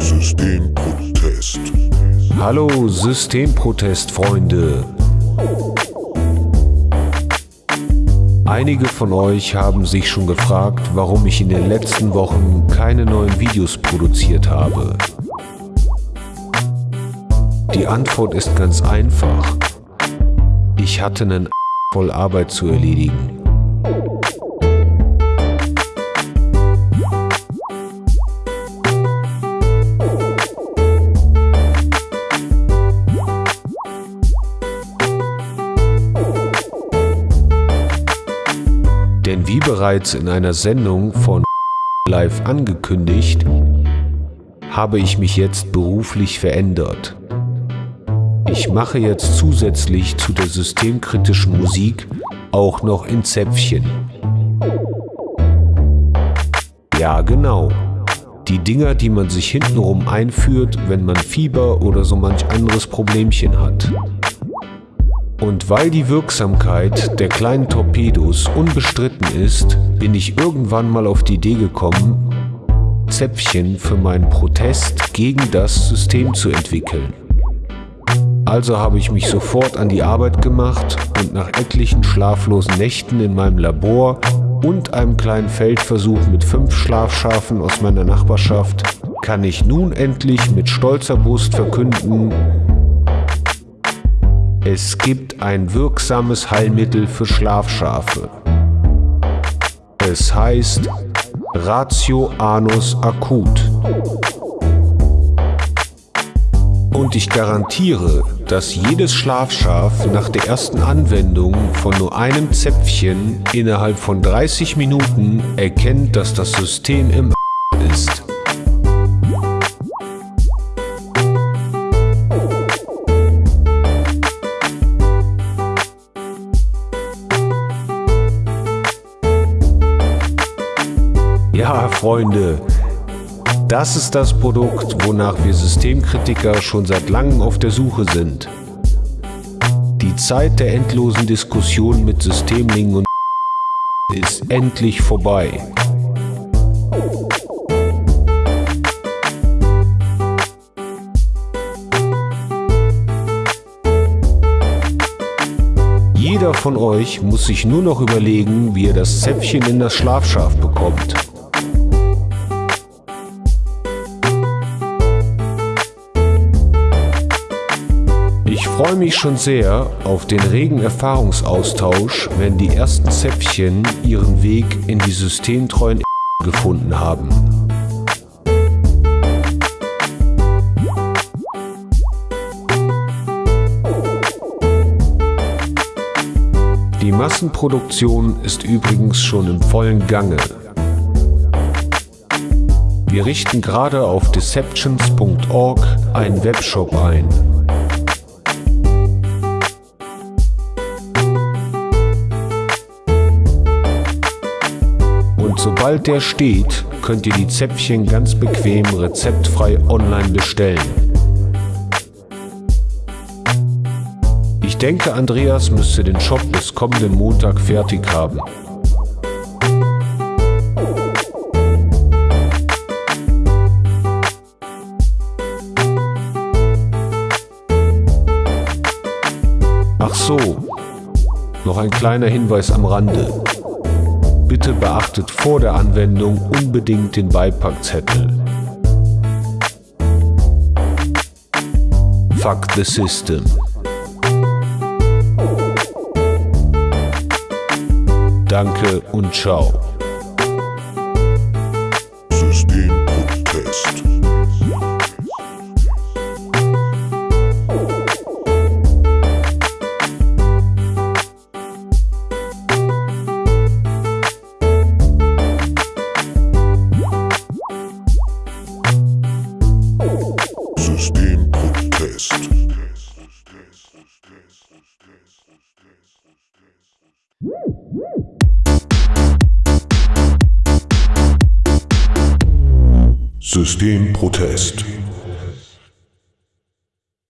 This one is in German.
Systemprotest. Hallo Systemprotest-Freunde. Einige von euch haben sich schon gefragt, warum ich in den letzten Wochen keine neuen Videos produziert habe. Die Antwort ist ganz einfach. Ich hatte einen voll Arbeit zu erledigen. Wie bereits in einer Sendung von Live angekündigt, habe ich mich jetzt beruflich verändert. Ich mache jetzt zusätzlich zu der systemkritischen Musik auch noch in Zäpfchen. Ja, genau. Die Dinger, die man sich hintenrum einführt, wenn man Fieber oder so manch anderes Problemchen hat. Und weil die Wirksamkeit der kleinen Torpedos unbestritten ist, bin ich irgendwann mal auf die Idee gekommen, Zäpfchen für meinen Protest gegen das System zu entwickeln. Also habe ich mich sofort an die Arbeit gemacht und nach etlichen schlaflosen Nächten in meinem Labor und einem kleinen Feldversuch mit fünf Schlafschafen aus meiner Nachbarschaft kann ich nun endlich mit stolzer Brust verkünden, es gibt ein wirksames Heilmittel für Schlafschafe. Es heißt Ratio Anus Akut. Und ich garantiere, dass jedes Schlafschaf nach der ersten Anwendung von nur einem Zäpfchen innerhalb von 30 Minuten erkennt, dass das System im ist. Ja, Freunde, das ist das Produkt, wonach wir Systemkritiker schon seit langem auf der Suche sind. Die Zeit der endlosen Diskussion mit Systemlingen und ist endlich vorbei. Jeder von euch muss sich nur noch überlegen, wie er das Zäpfchen in das Schlafschaf bekommt. Freue mich schon sehr auf den regen Erfahrungsaustausch, wenn die ersten Zäpfchen ihren Weg in die systemtreuen gefunden haben. Die Massenproduktion ist übrigens schon im vollen Gange. Wir richten gerade auf deceptions.org einen Webshop ein. Und sobald der steht, könnt ihr die Zäpfchen ganz bequem rezeptfrei online bestellen. Ich denke, Andreas müsste den Shop bis kommenden Montag fertig haben. Ach so, noch ein kleiner Hinweis am Rande. Bitte beachtet vor der Anwendung unbedingt den Beipackzettel. Fuck the system. Danke und ciao. Systemprotest. Systemprotest. Systemprotest.